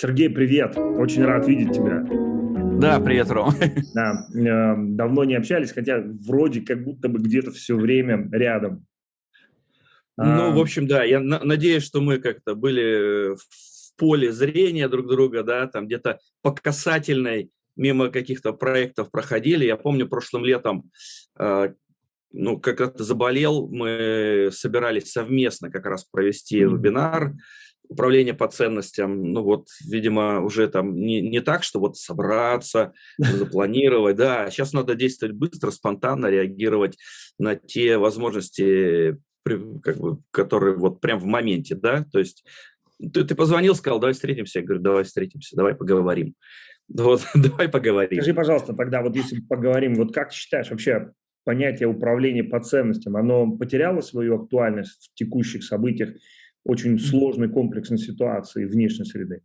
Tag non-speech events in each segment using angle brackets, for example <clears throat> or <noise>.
Сергей, привет! Очень рад видеть тебя. Да, привет, Ром. <laughs> Да, э, давно не общались, хотя вроде как будто бы где-то все время рядом. Ну, в общем, да, я на надеюсь, что мы как-то были в поле зрения друг друга, да, там где-то по касательной мимо каких-то проектов проходили. Я помню, прошлым летом, э, ну, как-то заболел, мы собирались совместно как раз провести вебинар управление по ценностям, ну вот, видимо, уже там не, не так, что вот собраться, запланировать, да, сейчас надо действовать быстро, спонтанно реагировать на те возможности, как бы, которые вот прям в моменте, да, то есть ты, ты позвонил, сказал, давай встретимся, я говорю, давай встретимся, давай поговорим. Вот, <laughs> давай поговорим. Скажи, пожалуйста, тогда вот если поговорим, вот как ты считаешь вообще понятие управления по ценностям, оно потеряло свою актуальность в текущих событиях очень сложной комплексной ситуации внешней среды?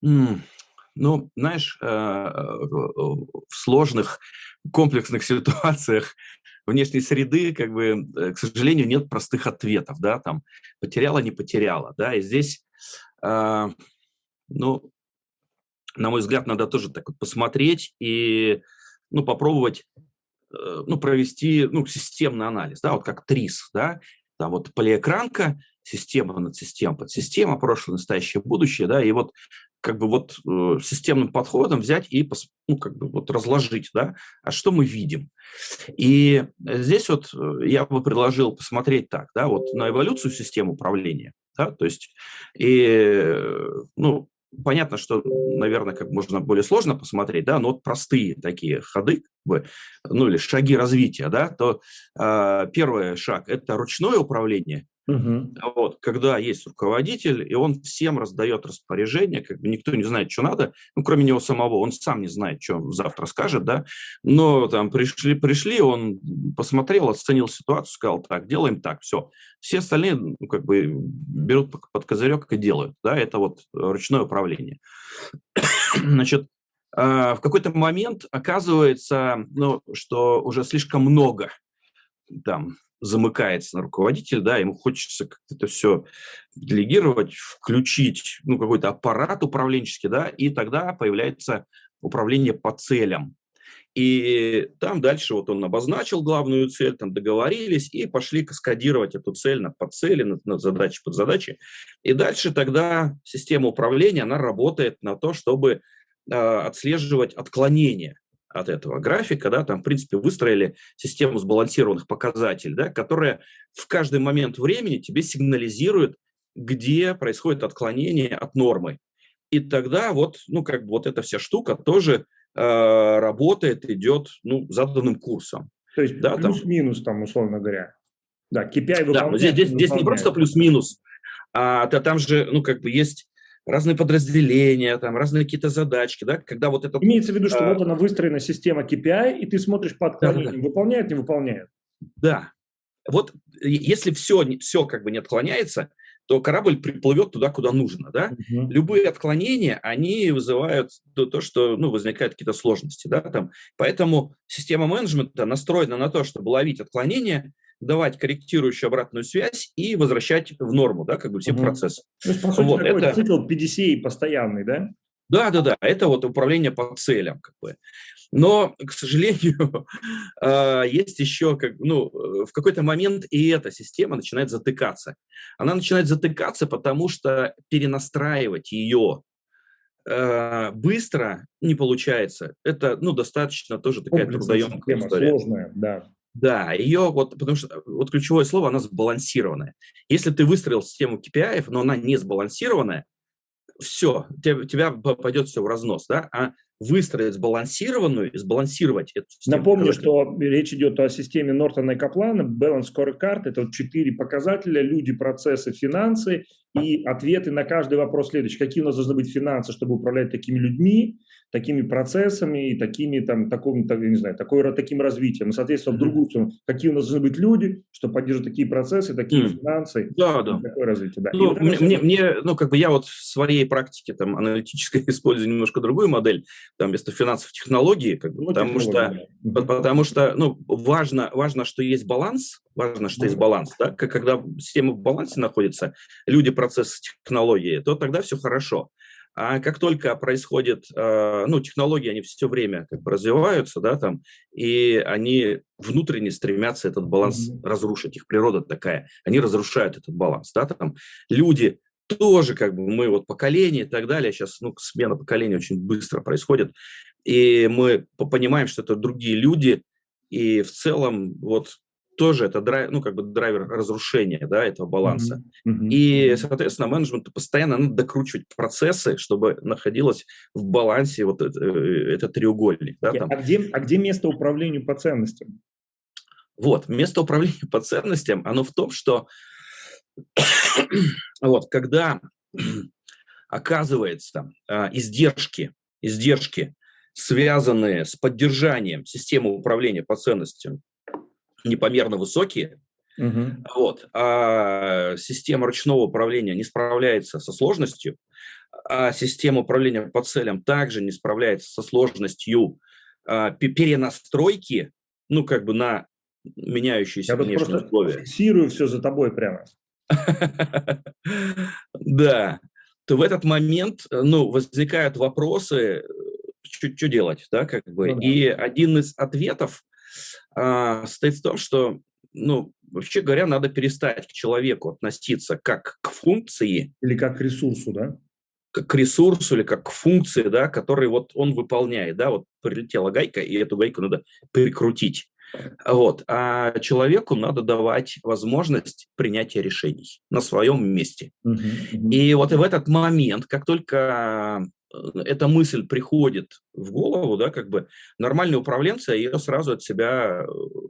Ну, знаешь, э, в сложных комплексных ситуациях внешней среды, как бы, э, к сожалению, нет простых ответов, да, там, потеряла, не потеряла, да, и здесь, э, ну, на мой взгляд, надо тоже так вот посмотреть и, ну, попробовать, ну, провести, ну, системный анализ, да, вот как ТРИС, да, там вот полиэкранка, система над системой, подсистема, прошлое, настоящее, будущее, да, и вот как бы вот э, системным подходом взять и ну, как бы вот разложить, да, а что мы видим. И здесь вот э, я бы предложил посмотреть так, да, вот на эволюцию системы управления, да, то есть, и, ну, понятно, что, наверное, как можно более сложно посмотреть, да, но вот простые такие ходы, ну, или шаги развития, да, то э, первый шаг – это ручное управление, Угу. Вот, когда есть руководитель, и он всем раздает распоряжение, как бы никто не знает, что надо, ну, кроме него самого, он сам не знает, что завтра скажет, да, но там пришли, пришли, он посмотрел, оценил ситуацию, сказал, так, делаем так, все. Все остальные, ну, как бы, берут под козырек и делают, да, это вот ручное управление. <coughs> Значит, а, в какой-то момент оказывается, ну, что уже слишком много там замыкается на руководитель, да, ему хочется как-то это все делегировать, включить, ну, какой-то аппарат управленческий, да, и тогда появляется управление по целям. И там дальше вот он обозначил главную цель, там договорились и пошли каскадировать эту цель на подцели, на, на задачи, под задачи. И дальше тогда система управления, она работает на то, чтобы э, отслеживать отклонения от этого графика, да, там, в принципе, выстроили систему сбалансированных показателей, да, которая в каждый момент времени тебе сигнализирует, где происходит отклонение от нормы. И тогда вот, ну, как бы вот эта вся штука тоже э, работает, идет, ну, заданным курсом. То есть да, плюс-минус там, условно говоря. Да, KPI Да, здесь, здесь, здесь не просто плюс-минус, а то там же, ну, как бы есть разные подразделения, там разные какие-то задачки, да, когда вот это... Имеется в виду, что а... вот она выстроена система KPI, и ты смотришь по отклонениям, да, да. выполняет, не выполняет. Да. Вот если все, все как бы не отклоняется, то корабль приплывет туда, куда нужно, да. Угу. Любые отклонения, они вызывают то, то что, ну, возникают какие-то сложности, да, там. Поэтому система менеджмента настроена на то, чтобы ловить отклонения, давать корректирующую обратную связь и возвращать в норму, да, как бы все угу. процессы. То есть, по сути, вот, такой это... цикл PDCA постоянный, да? Да, да, да, это вот управление по целям, как бы. Но, к сожалению, <laughs> а, есть еще, как, ну, в какой-то момент и эта система начинает затыкаться. Она начинает затыкаться, потому что перенастраивать ее а, быстро не получается. Это, ну, достаточно тоже такая трудоемкая история. Сложная, да. Да, ее вот, потому что вот ключевое слово, она сбалансированная. Если ты выстроил систему KPI, но она не сбалансированная, все, тебя, тебя пойдет все в разнос, да, а выстроить сбалансированную и сбалансировать эту систему. Напомню, что речь идет о системе Нортона и Каплана, Balance Scorecard, это вот четыре показателя, люди, процессы, финансы и ответы на каждый вопрос следующий. Какие у нас должны быть финансы, чтобы управлять такими людьми, такими процессами и такими, там, таким, так, не знаю, такой, таким развитием. И, соответственно, в другую сторону, какие у нас должны быть люди, чтобы поддерживать такие процессы, такие mm. финансы, да, да. такое развитие. Да. Ну, вот мне, мне, мне, ну, как бы я вот в своей практике там аналитической <laughs> использую немножко другую модель, там вместо финансов технологии, как бы, ну, потому что, потому что, ну, важно, важно, что есть баланс, важно, что mm. есть баланс, да, когда система в балансе находится, люди, процессы, технологии, то тогда все хорошо. А как только происходит, э, ну, технологии, они все время как бы развиваются, да, там, и они внутренне стремятся этот баланс mm-hmm. разрушить. Их природа такая. Они разрушают этот баланс, да, там. Люди тоже, как бы, мы вот поколение и так далее, сейчас, ну, смена поколения очень быстро происходит, и мы понимаем, что это другие люди, и в целом вот тоже это драйв, ну, как бы драйвер разрушения да, этого баланса. Mm-hmm. И, соответственно, менеджменту постоянно надо докручивать процессы, чтобы находилось в балансе вот это, э, этот треугольник. Да, там. А, где, а где место управлению по ценностям? Вот, место управления <laughs> по ценностям, оно в том, что <coughs> вот, когда <coughs> оказывается а, издержки, издержки, связанные с поддержанием системы управления по ценностям, непомерно высокие, угу. вот, а система ручного управления не справляется со сложностью, а система управления по целям также не справляется со сложностью а, перенастройки, ну, как бы на меняющиеся Я внешние условия. фиксирую все за тобой прямо. Да, то в этот момент, ну, возникают вопросы, что делать, да, как бы. Ну И один из ответов а, состоит в том, что, ну, вообще говоря, надо перестать к человеку относиться как к функции. Или как к ресурсу, да? Как к ресурсу или как к функции, да, который вот он выполняет, да, вот прилетела гайка, и эту гайку надо перекрутить. Вот. А человеку надо давать возможность принятия решений на своем месте. Uh-huh, И вот в этот момент, как только эта мысль приходит в голову, да, как бы нормальные управленцы ее сразу от себя э,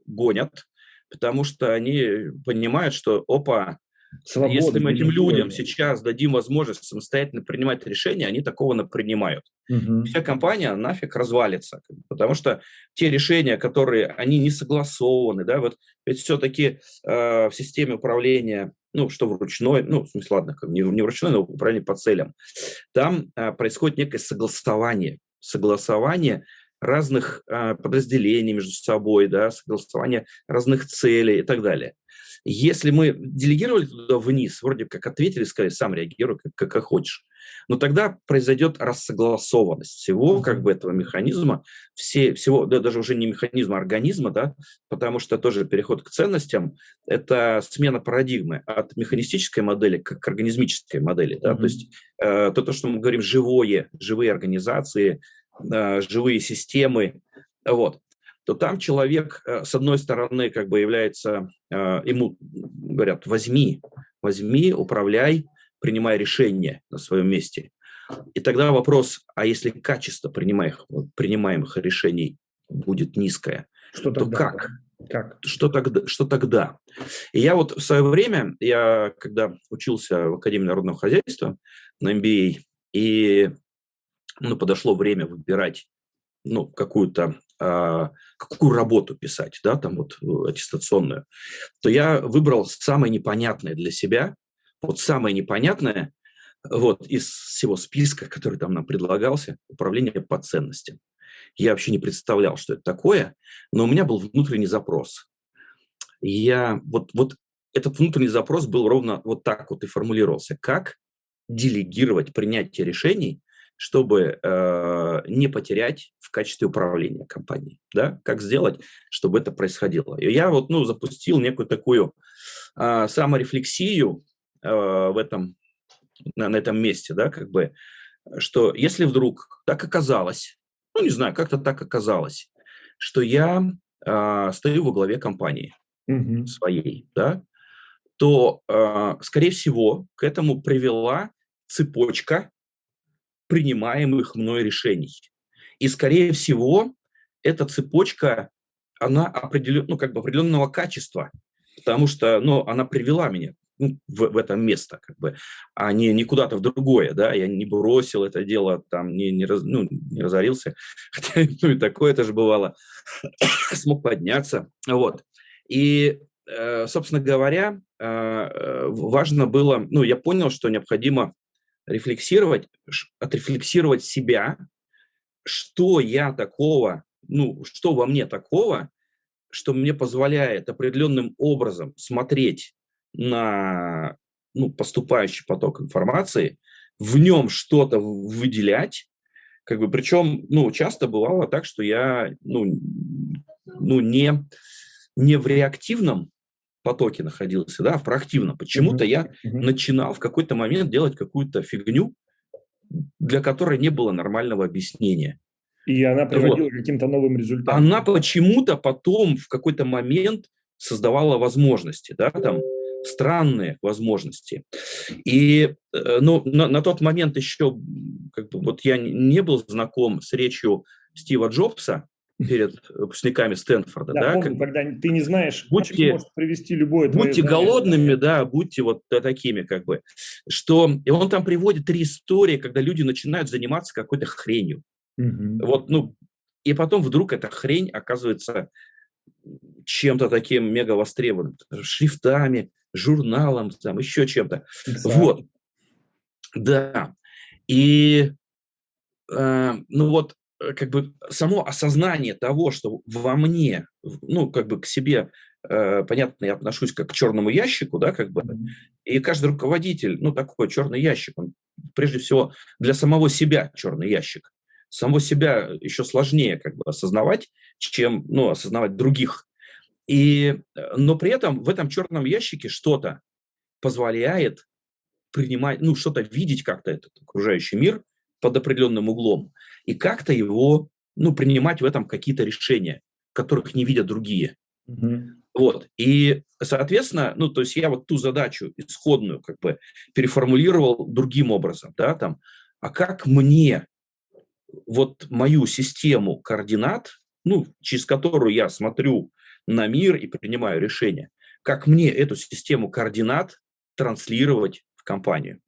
гонят, потому что они понимают, что, опа, Свобода, если мы этим людям сейчас дадим возможность самостоятельно принимать решения, они такого принимают. Угу. Вся компания нафиг развалится, потому что те решения, которые они не согласованы, да, вот ведь все-таки э, в системе управления ну, что в ручной, ну, в смысле, ладно, не, не в ручной, но управление по целям, там а, происходит некое согласование, согласование разных а, подразделений между собой, да, согласование разных целей и так далее. Если мы делегировали туда вниз, вроде как ответили, сказали, сам реагируй, как, как хочешь, но тогда произойдет рассогласованность всего как бы этого механизма, все, всего, да, даже уже не механизма, а организма, да, потому что тоже переход к ценностям – это смена парадигмы от механистической модели к, к организмической модели. Да, mm-hmm. То есть э, то, то, что мы говорим, живое, живые организации, э, живые системы, вот, то там человек, э, с одной стороны, как бы является, э, ему говорят, возьми, возьми, управляй, принимай решения на своем месте. И тогда вопрос, а если качество принимаемых, принимаемых решений будет низкое, что то тогда? как? Как? Что тогда? Что тогда? И я вот в свое время, я когда учился в Академии народного хозяйства на MBA, и ну, подошло время выбирать ну, какую-то а, какую работу писать, да, там вот э, аттестационную, то я выбрал самое непонятное для себя, вот самое непонятное, вот из всего списка, который там нам предлагался, управление по ценностям. Я вообще не представлял, что это такое, но у меня был внутренний запрос. Я вот, вот этот внутренний запрос был ровно вот так вот и формулировался. Как делегировать принятие решений, чтобы э, не потерять в качестве управления компанией, да, как сделать, чтобы это происходило. И я вот, ну, запустил некую такую э, саморефлексию э, в этом, на, на этом месте, да, как бы, что если вдруг так оказалось, ну, не знаю, как-то так оказалось, что я э, стою во главе компании mm-hmm. своей, да, то, э, скорее всего, к этому привела цепочка принимаемых мной решений. И, скорее всего, эта цепочка, она определен, ну, как бы определенного качества, потому что ну, она привела меня ну, в, в это место, как бы, а не, не куда-то в другое, да, я не бросил это дело, там, не, не, раз, ну, не разорился, <laughs> хотя, ну, и такое тоже бывало, <coughs> смог подняться, вот. И, э, собственно говоря, э, э, важно было, ну, я понял, что необходимо рефлексировать, отрефлексировать себя, что я такого, ну, что во мне такого, что мне позволяет определенным образом смотреть на ну, поступающий поток информации, в нем что-то выделять, как бы, причем, ну, часто бывало так, что я, ну, ну не, не в реактивном потоке находился, да, в проактивном. Почему-то я начинал в какой-то момент делать какую-то фигню, для которой не было нормального объяснения. И она приводила вот. к каким-то новым результатам. Она почему-то потом в какой-то момент создавала возможности, да, там странные возможности. И э, ну, на, на тот момент еще как бы, вот я не был знаком с речью Стива Джобса, перед выпускниками Стэнфорда. Да, да помню, как, когда ты не знаешь, будьте, может привести любое Будьте знание. голодными, да, будьте вот такими как бы. Что, и он там приводит три истории, когда люди начинают заниматься какой-то хренью. Угу. Вот, ну, и потом вдруг эта хрень оказывается чем-то таким мега востребованным, шрифтами, журналом, там, еще чем-то. Вот. Да. И, э, ну вот, как бы само осознание того, что во мне, ну, как бы к себе, э, понятно, я отношусь как к черному ящику, да, как бы, и каждый руководитель, ну, такой черный ящик, он прежде всего для самого себя черный ящик. Самого себя еще сложнее как бы осознавать, чем, ну, осознавать других. И, э, но при этом в этом черном ящике что-то позволяет принимать, ну, что-то видеть как-то этот окружающий мир под определенным углом и как-то его, ну, принимать в этом какие-то решения, которых не видят другие. Угу. Вот. И, соответственно, ну, то есть я вот ту задачу исходную как бы переформулировал другим образом, да, там, а как мне вот мою систему координат, ну, через которую я смотрю на мир и принимаю решения, как мне эту систему координат транслировать в компанию.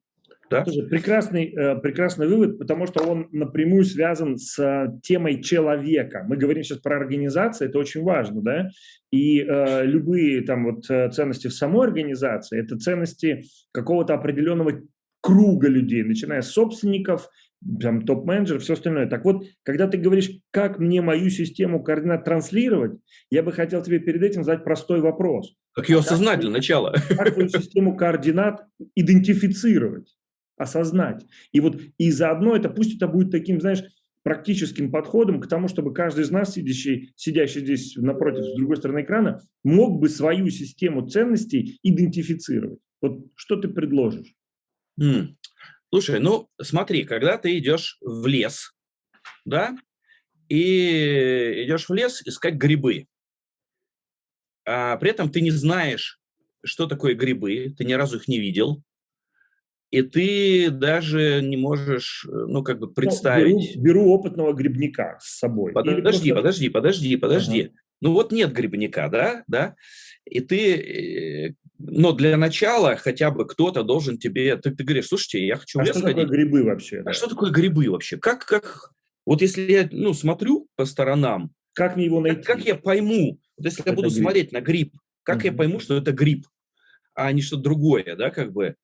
Да? Тоже прекрасный, э, прекрасный вывод, потому что он напрямую связан с э, темой человека. Мы говорим сейчас про организацию, это очень важно, да, и э, любые там вот э, ценности в самой организации, это ценности какого-то определенного круга людей, начиная с собственников, там, топ-менеджеров, все остальное. Так вот, когда ты говоришь, как мне мою систему координат транслировать, я бы хотел тебе перед этим задать простой вопрос. Как ее осознать для начала? Как твою систему координат идентифицировать? Осознать. И вот и заодно это, пусть это будет таким, знаешь, практическим подходом к тому, чтобы каждый из нас, сидящий, сидящий здесь напротив, с другой стороны экрана, мог бы свою систему ценностей идентифицировать. Вот что ты предложишь? Слушай, ну смотри, когда ты идешь в лес, да, и идешь в лес искать грибы, а при этом ты не знаешь, что такое грибы, ты ни разу их не видел, и ты даже не можешь, э, ну, как бы представить... Ну, беру, беру опытного грибника с собой. Подожди, просто... подожди, подожди, подожди. Ага. Ну, вот нет грибника, да, да, и ты... Э, но для начала хотя бы кто-то должен тебе... Ты, ты говоришь, слушайте, я хочу а что такое грибы вообще? А что такое грибы вообще? Как, как... Вот если я, ну, смотрю по сторонам... Как мне его найти? Как, как я пойму, вот если это я буду гриб. смотреть на гриб, как угу. я пойму, что это гриб, а не что-то другое, да, как бы...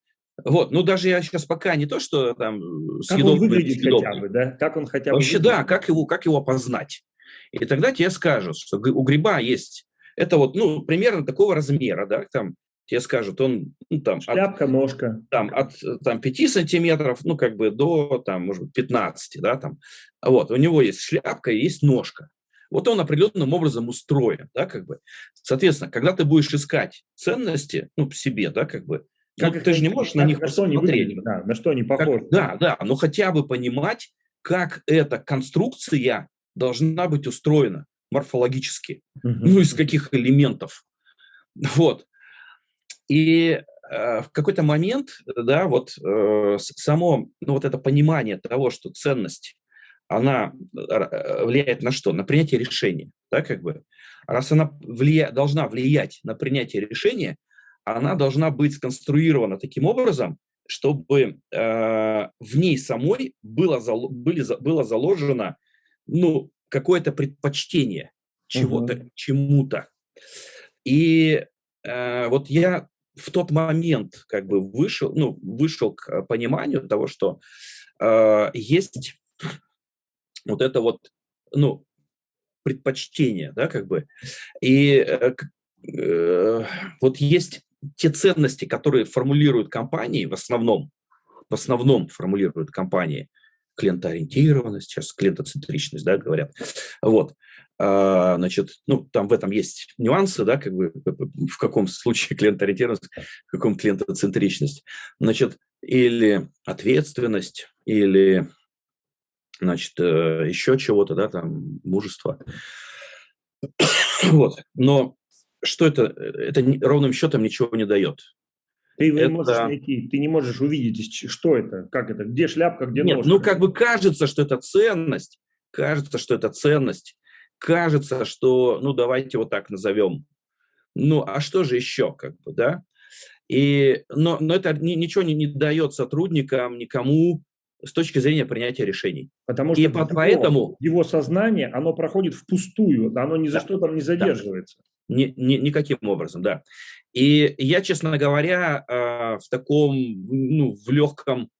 Вот, ну даже я сейчас пока не то, что там как съедобный, он выглядит съедобный. хотя бы, да? Как он хотя бы Вообще, выглядит? да, как его, как его опознать. И тогда тебе скажут, что у гриба есть, это вот, ну, примерно такого размера, да, там, тебе скажут, он, ну, там... Шляпка, от, ножка. Там, от там, 5 сантиметров, ну, как бы до, там, может быть, 15, да, там. Вот, у него есть шляпка и есть ножка. Вот он определенным образом устроен, да, как бы. Соответственно, когда ты будешь искать ценности, ну, в себе, да, как бы, как ну, ты же не можешь на них на что посмотреть. да, на что они похожи. Как, да, да, но хотя бы понимать, как эта конструкция должна быть устроена морфологически, угу. ну, из каких элементов. Вот. И э, в какой-то момент, да, вот э, само, ну, вот это понимание того, что ценность, она э, влияет на что? На принятие решения, да, как бы. Раз она влия... должна влиять на принятие решения, она должна быть сконструирована таким образом, чтобы э, в ней самой было, зал, были, было заложено ну, какое-то предпочтение чего-то, угу. чему-то. И э, вот я в тот момент как бы вышел, ну, вышел к пониманию того, что э, есть вот это вот, ну, предпочтение, да, как бы. И э, э, вот есть те ценности, которые формулируют компании в основном, в основном формулируют компании клиентоориентированность, сейчас клиентоцентричность, да, говорят. Вот. А, значит, ну, там в этом есть нюансы, да, как бы в каком случае <laughs> клиентоориентированность, в каком клиентоцентричность. Значит, или ответственность, или, значит, э, еще чего-то, да, там, мужество. <coughs> Вот. Но что это? Это ровным счетом ничего не дает. Ты это... не можешь найти, ты не можешь увидеть, что это, как это, где шляпка, где Нет, ножка. ну как бы кажется, что это ценность, кажется, что это ценность, кажется, что, ну давайте вот так назовем. Ну а что же еще, как бы, да? И, но, но это ни, ничего не, не дает сотрудникам, никому с точки зрения принятия решений. Потому что и поэтому его сознание, оно проходит впустую, оно ни за да, что там не задерживается. Ни, ни, никаким образом, да. И я, честно говоря, э, в таком, ну, в легком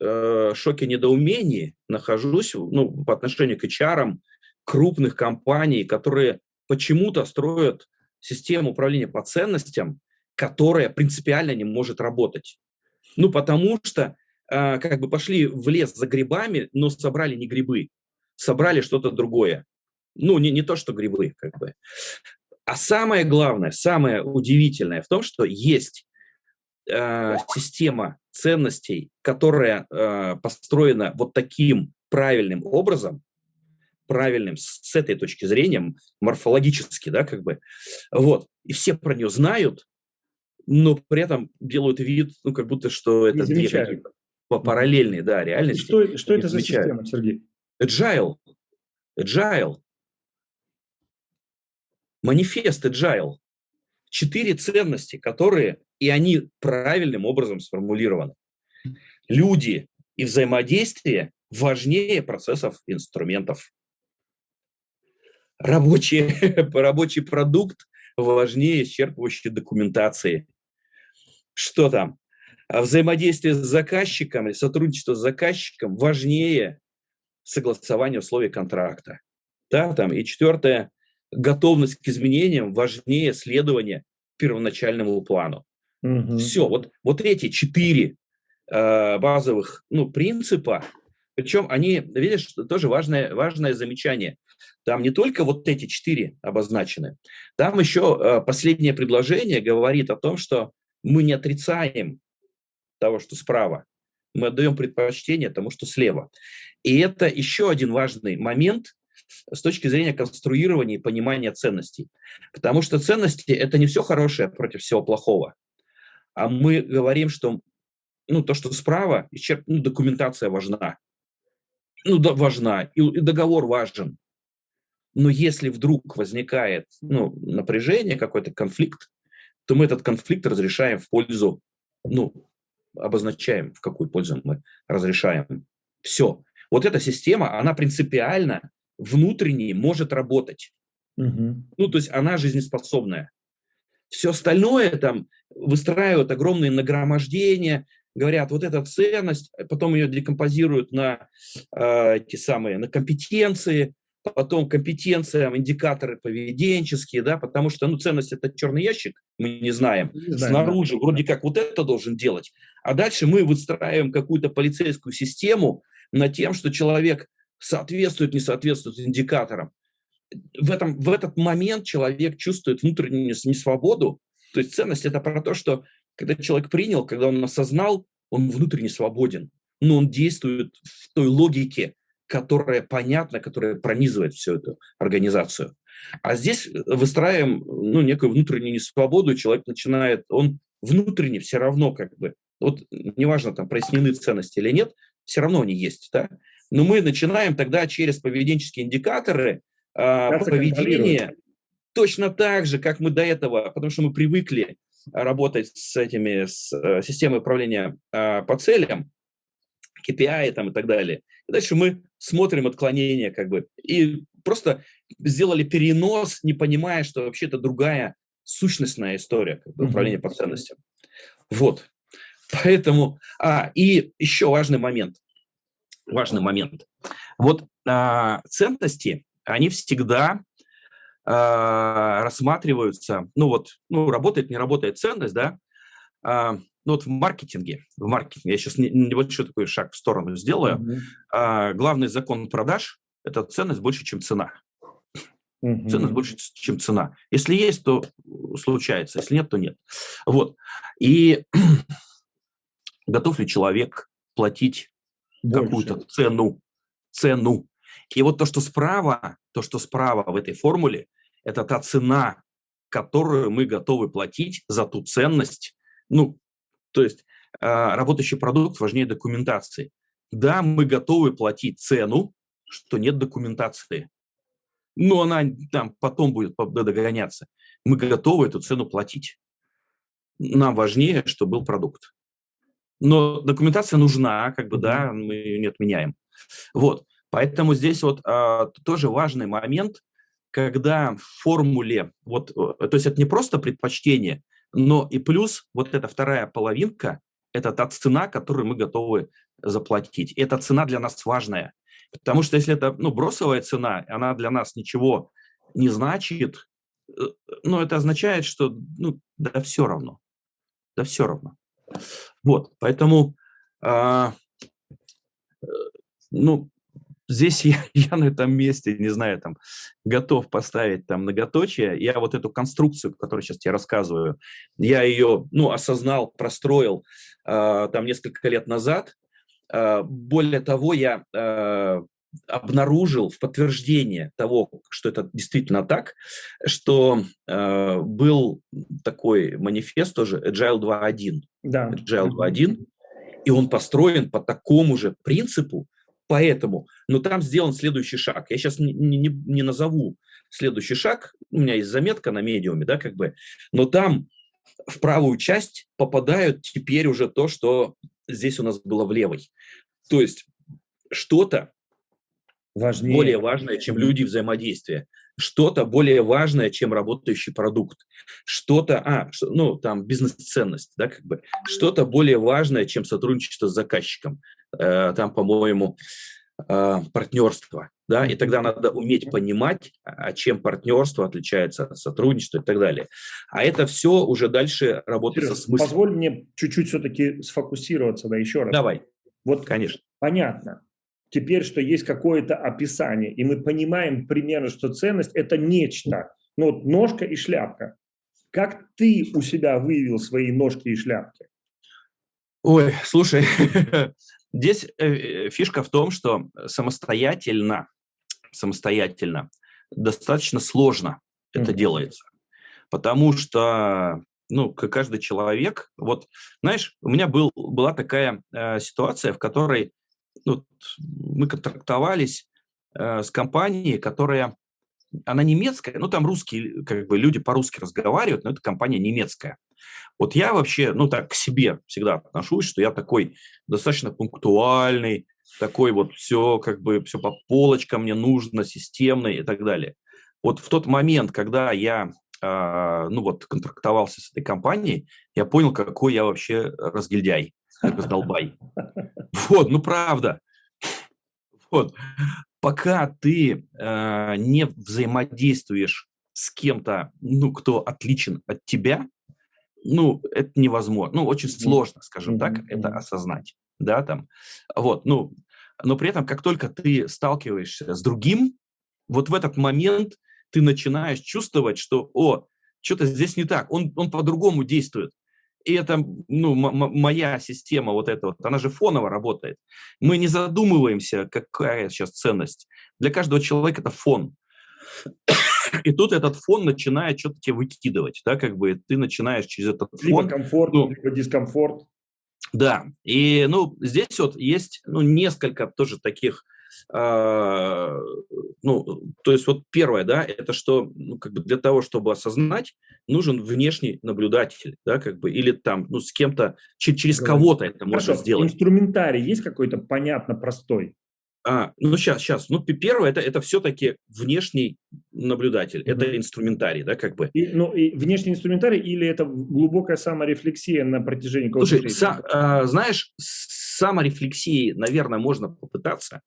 э, шоке недоумении нахожусь ну, по отношению к HR крупных компаний, которые почему-то строят систему управления по ценностям, которая принципиально не может работать. Ну, потому что э, как бы пошли в лес за грибами, но собрали не грибы, собрали что-то другое. Ну, не, не то, что грибы, как бы. А самое главное, самое удивительное в том, что есть э, система ценностей, которая э, построена вот таким правильным образом, правильным с этой точки зрения, морфологически, да, как бы, вот, и все про нее знают, но при этом делают вид, ну, как будто, что это две какие-то параллельные, да, реальности. Что, что это за система, Сергей? Agile. Agile. Манифест Agile. Четыре ценности, которые, и они правильным образом сформулированы. Люди и взаимодействие важнее процессов инструментов. Рабочий, <laughs> рабочий продукт важнее исчерпывающей документации. Что там? А взаимодействие с заказчиком или сотрудничество с заказчиком важнее согласования условий контракта. Да, там. И четвертое, готовность к изменениям важнее следования первоначальному плану. Угу. Все, вот, вот эти четыре э, базовых ну, принципа, причем они, видишь, тоже важное, важное замечание. Там не только вот эти четыре обозначены, там еще э, последнее предложение говорит о том, что мы не отрицаем того, что справа, мы отдаем предпочтение тому, что слева. И это еще один важный момент, с точки зрения конструирования и понимания ценностей. Потому что ценности – это не все хорошее против всего плохого. А мы говорим, что ну, то, что справа, ну, документация важна. Ну, да, важна, и, и договор важен. Но если вдруг возникает ну, напряжение, какой-то конфликт, то мы этот конфликт разрешаем в пользу, ну, обозначаем, в какую пользу мы разрешаем. Все. Вот эта система, она принципиально внутренне может работать. Угу. Ну, то есть она жизнеспособная. Все остальное там выстраивают огромные нагромождения, говорят, вот эта ценность, потом ее декомпозируют на э, эти самые, на компетенции, потом компетенциям, индикаторы поведенческие, да, потому что, ну, ценность – это черный ящик, мы не знаем, не знаем снаружи да. вроде как вот это должен делать, а дальше мы выстраиваем какую-то полицейскую систему на тем, что человек соответствует, не соответствует индикаторам. В, этом, в этот момент человек чувствует внутреннюю несвободу. То есть ценность – это про то, что когда человек принял, когда он осознал, он внутренне свободен. Но он действует в той логике, которая понятна, которая пронизывает всю эту организацию. А здесь выстраиваем ну, некую внутреннюю несвободу, человек начинает, он внутренне все равно как бы, вот неважно, там прояснены ценности или нет, все равно они есть. Да? Но мы начинаем тогда через поведенческие индикаторы э, поведения точно так же, как мы до этого, потому что мы привыкли работать с этими, с э, системой управления э, по целям, KPI там и так далее. И дальше мы смотрим отклонения как бы и просто сделали перенос, не понимая, что вообще это другая сущностная история как бы, управления по ценностям. Вот. Поэтому, а, и еще важный момент важный момент. Вот а, ценности, они всегда а, рассматриваются, ну вот, ну работает, не работает ценность, да, а, ну вот в маркетинге, в маркетинге, я сейчас небольшой такой шаг в сторону сделаю, угу. а, главный закон продаж – это ценность больше, чем цена. Угу. Ценность больше, чем цена. Если есть, то случается, если нет, то нет. Вот. И <clears throat> готов ли человек платить какую-то цену, цену. И вот то, что справа, то, что справа в этой формуле, это та цена, которую мы готовы платить за ту ценность. Ну, то есть э, работающий продукт важнее документации. Да, мы готовы платить цену, что нет документации. Но она там потом будет догоняться. Мы готовы эту цену платить. Нам важнее, чтобы был продукт. Но документация нужна, как бы, да, мы ее не отменяем. Вот, поэтому здесь вот а, тоже важный момент, когда в формуле, вот, э, то есть это не просто предпочтение, но и плюс вот эта вторая половинка, это та цена, которую мы готовы заплатить. Эта цена для нас важная, потому что если это, ну, бросовая цена, она для нас ничего не значит, э, ну, это означает, что, ну, да все равно, да все равно. Вот, поэтому, а, э, ну, здесь я, <laughs> я на этом месте, не знаю, там, готов поставить там многоточие. Я вот эту конструкцию, которую сейчас тебе рассказываю, я ее, ну, осознал, простроил э, там несколько лет назад. Э, более того, я э, обнаружил в подтверждение того, что это действительно так, что э, был такой манифест тоже Agile 2.1. Да. Agile 2.1, и он построен по такому же принципу, поэтому, но там сделан следующий шаг. Я сейчас не, не, не назову следующий шаг, у меня есть заметка на медиуме, да, как бы, но там в правую часть попадают теперь уже то, что здесь у нас было в левой. То есть что-то Важнее. более важное, чем люди взаимодействия, что-то более важное, чем работающий продукт, что-то, а, что, ну, там, бизнес-ценность, да, как бы, что-то более важное, чем сотрудничество с заказчиком, э, там, по-моему, э, партнерство, да, и тогда надо уметь понимать, а чем партнерство отличается от сотрудничества и так далее. А это все уже дальше работает Сереж, со смыслом. Позволь мне чуть-чуть все-таки сфокусироваться, да, еще раз. Давай. Вот, конечно. Понятно теперь, что есть какое-то описание, и мы понимаем примерно, что ценность – это нечто, ну, вот ножка и шляпка. Как ты у себя выявил свои ножки и шляпки? Ой, слушай, <laughs> здесь э, фишка в том, что самостоятельно, самостоятельно достаточно сложно это делается, потому что ну, как каждый человек, вот, знаешь, у меня был, была такая э, ситуация, в которой ну, мы контрактовались э, с компанией, которая, она немецкая, ну, там русские, как бы люди по-русски разговаривают, но это компания немецкая. Вот я вообще, ну, так к себе всегда отношусь, что я такой достаточно пунктуальный, такой вот все, как бы, все по полочкам мне нужно, системный и так далее. Вот в тот момент, когда я, э, ну, вот, контрактовался с этой компанией, я понял, какой я вообще разгильдяй, раздолбай. <laughs> Вот, ну правда. Вот. Пока ты э, не взаимодействуешь с кем-то, ну, кто отличен от тебя, ну, это невозможно. Ну, очень сложно, скажем так, это осознать. Да, там. Вот, ну, но при этом, как только ты сталкиваешься с другим, вот в этот момент ты начинаешь чувствовать, что, о, что-то здесь не так, он, он по-другому действует. И это, ну, моя система вот эта вот, она же фоново работает. Мы не задумываемся, какая сейчас ценность. Для каждого человека это фон. И тут этот фон начинает что-то тебе выкидывать, да, как бы ты начинаешь через этот фон... Либо комфорт, ну, либо дискомфорт. Да, и, ну, здесь вот есть, ну, несколько тоже таких а, ну, то есть вот первое, да, это что, ну, как бы для того, чтобы осознать, нужен внешний наблюдатель, да, как бы, или там, ну, с кем-то, через кого-то это Хорошо. можно сделать. Инструментарий есть какой-то понятно простой? А, ну, сейчас, сейчас. Ну, первое, это, это все-таки внешний наблюдатель, mm-hmm. это инструментарий, да, как бы. И, ну, и внешний инструментарий или это глубокая саморефлексия на протяжении какого-то Слушай, са, а, знаешь, саморефлексии, наверное, можно попытаться,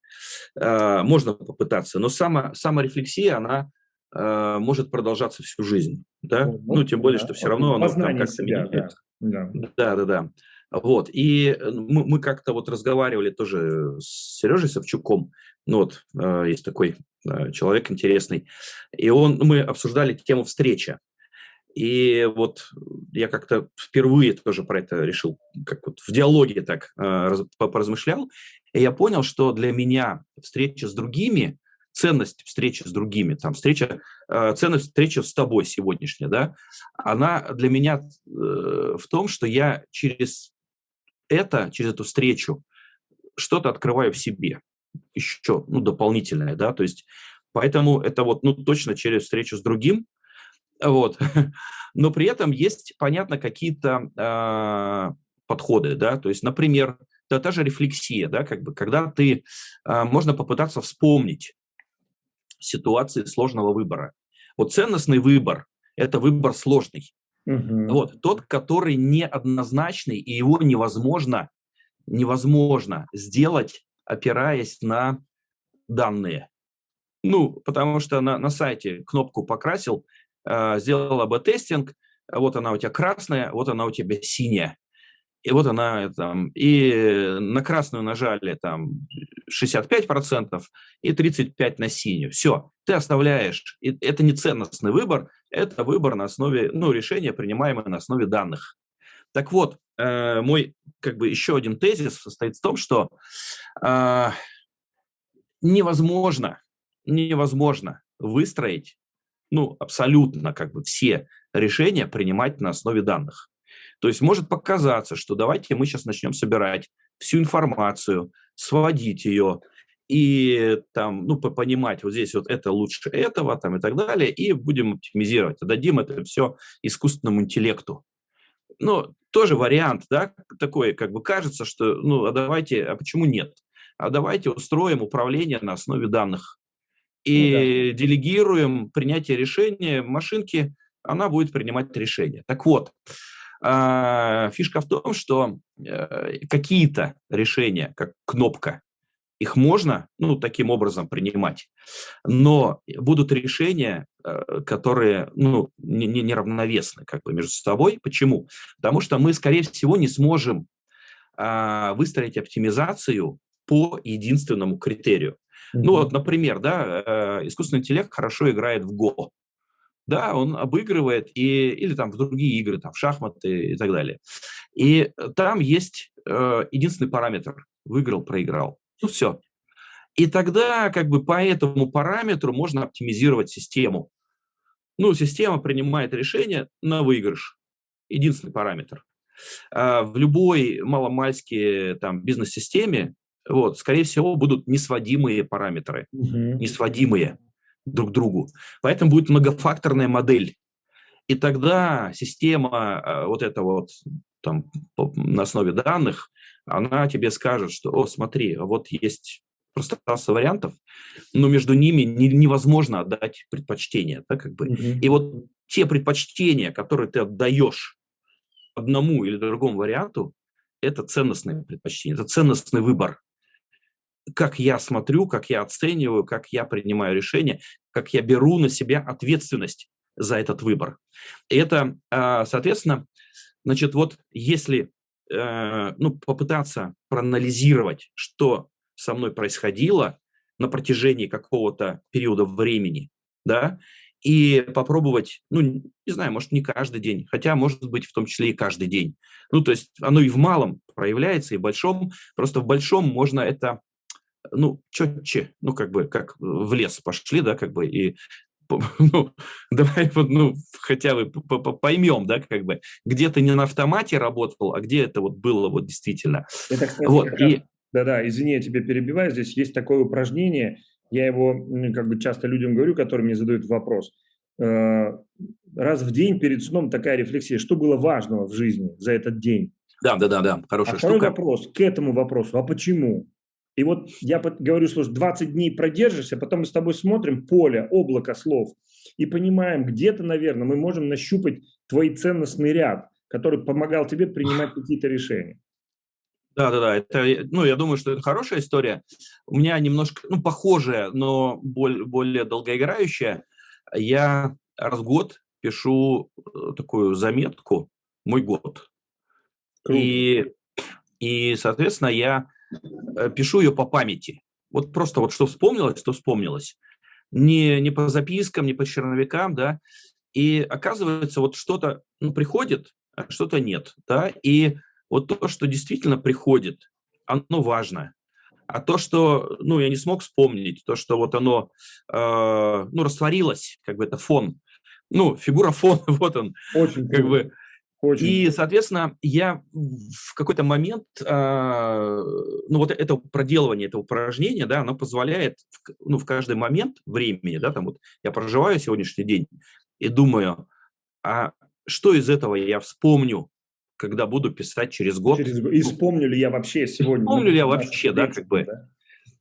а, можно попытаться, но само, саморефлексия, она а, может продолжаться всю жизнь, да, ну, ну тем более, да. что все равно оно там как-то да. Да, да, да. да. Вот, и э, мы, мы как-то вот разговаривали тоже с Сережей Савчуком, ну вот, э, есть такой э, человек интересный, и он, мы обсуждали тему встречи. И вот я как-то впервые тоже про это решил, как вот в диалоге так э, поразмышлял, и я понял, что для меня встреча с другими, ценность встречи с другими, там встреча, э, ценность встречи с тобой сегодняшняя, да, она для меня э, в том, что я через это, через эту встречу что-то открываю в себе, еще, ну, дополнительное, да, то есть поэтому это вот, ну, точно через встречу с другим, вот. <laughs> Но при этом есть, понятно, какие-то э, подходы, да, то есть, например, да, та же рефлексия, да, как бы, когда ты, э, можно попытаться вспомнить ситуации сложного выбора. Вот ценностный выбор – это выбор сложный. Угу. Вот, тот, который неоднозначный, и его невозможно, невозможно сделать, опираясь на данные. Ну, потому что на, на сайте кнопку покрасил, э, сделал АБ-тестинг, вот она у тебя красная, вот она у тебя синяя. И вот она там, и на красную нажали там 65% и 35% на синюю. Все, ты оставляешь. И это не ценностный выбор, это выбор на основе, ну, решение, принимаемое на основе данных. Так вот, э, мой как бы еще один тезис состоит в том, что э, невозможно, невозможно выстроить, ну, абсолютно как бы все решения принимать на основе данных. То есть может показаться, что давайте мы сейчас начнем собирать всю информацию, сводить ее и там, ну, понимать, вот здесь вот это лучше этого, там и так далее, и будем оптимизировать, дадим это все искусственному интеллекту. Ну, тоже вариант, да, такой, как бы кажется, что, ну, а давайте, а почему нет? А давайте устроим управление на основе данных и ну, да. делегируем принятие решения машинке, она будет принимать решение. Так вот, а, фишка в том, что э, какие-то решения, как кнопка, их можно, ну, таким образом принимать, но будут решения, э, которые, ну, не, не, неравновесны как бы между собой. Почему? Потому что мы, скорее всего, не сможем а, выстроить оптимизацию по единственному критерию. Mm-hmm. Ну, вот, например, да, э, искусственный интеллект хорошо играет в Go да, он обыгрывает, и, или там в другие игры, там в шахматы и так далее. И там есть э, единственный параметр – выиграл, проиграл. Ну все. И тогда как бы по этому параметру можно оптимизировать систему. Ну, система принимает решение на выигрыш. Единственный параметр. А в любой маломальской там бизнес-системе, вот, скорее всего, будут несводимые параметры. Угу. Несводимые друг другу. Поэтому будет многофакторная модель. И тогда система э, вот эта вот там, на основе данных, она тебе скажет, что, о, смотри, вот есть пространство вариантов, но между ними не, невозможно отдать предпочтение. Да, как бы. Mm-hmm. И вот те предпочтения, которые ты отдаешь одному или другому варианту, это ценностное предпочтение, это ценностный выбор как я смотрю, как я оцениваю, как я принимаю решения, как я беру на себя ответственность за этот выбор. И это, а, соответственно, значит, вот если э, ну, попытаться проанализировать, что со мной происходило на протяжении какого-то периода времени, да, и попробовать, ну, не знаю, может, не каждый день, хотя, может быть, в том числе и каждый день. Ну, то есть оно и в малом проявляется, и в большом. Просто в большом можно это ну, четче, ну, как бы, как в лес пошли, да, как бы, и <laughs> ну, давай ну, хотя бы поймем, да, как бы, где ты не на автомате работал, а где это вот было вот действительно. Это, кстати, вот, и... Да-да, извини, я тебя перебиваю, здесь есть такое упражнение, я его как бы часто людям говорю, которые мне задают вопрос. Э, раз в день перед сном такая рефлексия, что было важного в жизни за этот день? Да, да, да, да, хорошая а штука. второй вопрос к этому вопросу, а почему? И вот я говорю, что 20 дней продержишься, потом мы с тобой смотрим поле, облако слов и понимаем, где-то, наверное, мы можем нащупать твой ценностный ряд, который помогал тебе принимать какие-то решения. Да, да, да. Это, ну, я думаю, что это хорошая история. У меня немножко, ну, похожая, но более, более долгоиграющая. Я раз в год пишу э, такую заметку «Мой год». И, и, соответственно, я пишу ее по памяти. Вот просто вот что вспомнилось, что вспомнилось. Не, не по запискам, не по черновикам, да. И оказывается, вот что-то ну, приходит, а что-то нет, да. И вот то, что действительно приходит, оно важно. А то, что, ну, я не смог вспомнить, то, что вот оно, э, ну, растворилось, как бы это фон, ну, фигура фона, <laughs> вот он, Очень как бы. Очень. И, соответственно, я в какой-то момент, э, ну, вот это проделывание этого упражнения, да, оно позволяет, ну, в каждый момент времени, да, там вот я проживаю сегодняшний день и думаю, а что из этого я вспомню, когда буду писать через год. Через... И вспомню ли я вообще сегодня? Вспомню ли я вообще, да, как бы. Да?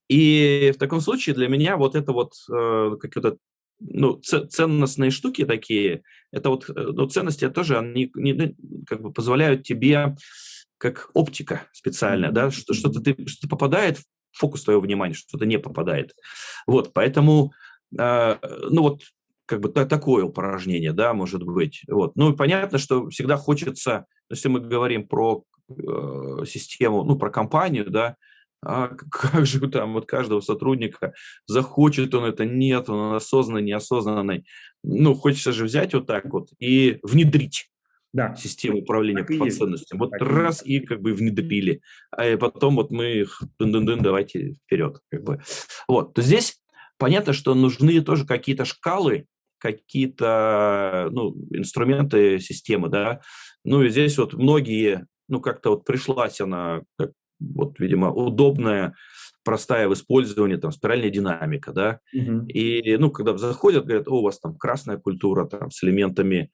И в таком случае для меня вот это вот э, какое-то ну, ценностные штуки такие, это вот, э, ну, ценности тоже, они не, ну, как бы позволяют тебе, как оптика специальная, да, что что-то ты, что попадает в фокус твоего внимания, что-то не попадает. Вот, поэтому, э, ну вот, как бы такое упражнение, да, может быть. Вот. Ну, понятно, что всегда хочется, если мы говорим про э, систему, ну, про компанию, да, а <laughs> как же там вот каждого сотрудника, захочет он это, нет, он осознанный, неосознанный. Ну, хочется же взять вот так вот и внедрить да. систему управления по ценностям. Вот так раз и, как бы внедрили, а потом вот мы их дын-дын-дын, давайте вперед. Как бы. Вот, то здесь понятно, что нужны тоже какие-то шкалы, какие-то ну, инструменты системы, да. Ну и здесь вот многие, ну как-то вот пришлась она, как, вот, видимо, удобная, простая в использовании, там, спиральная динамика, да. Угу. И, ну, когда заходят, говорят, о, у вас там красная культура, там, с элементами,